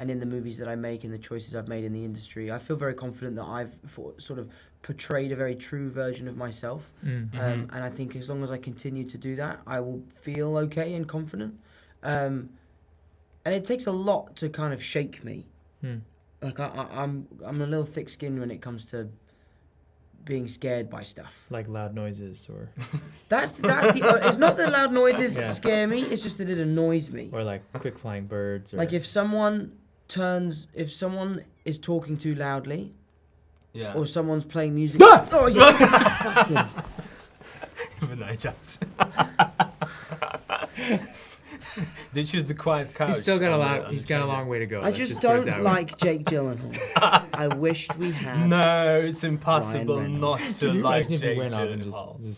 and in the movies that I make and the choices I've made in the industry. I feel very confident that I've for, sort of portrayed a very true version of myself. Mm. Um, and I think as long as I continue to do that, I will feel okay and confident. Um, and it takes a lot to kind of shake me. Mm. Like I, I, I'm, I'm a little thick-skinned when it comes to being scared by stuff. Like loud noises or That's that's the. Uh, it's not that loud noises Yeah. scare me. It's just that it annoys me. or like quick flying birds or Like if someone turns, if someone is talking too loudly, Yeah. or someone's playing music. oh yeah. Even though I jumped. They choose the quiet couch. he's still got a on the- lot. on He's got a long way to go. I let's just don't like Jake Gyllenhaal. I wished we had. No, it's impossible Ryan not to like imagine if Jake he went up and Gyllenhaal. just, just